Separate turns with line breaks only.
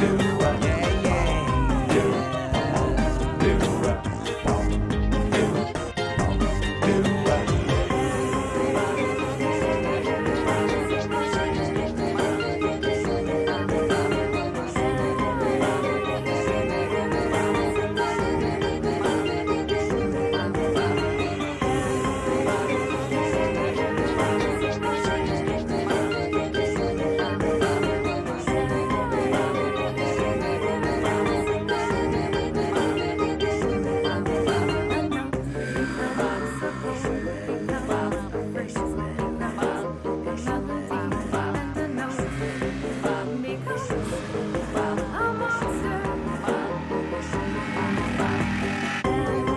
Do, yeah, yeah.
Bye.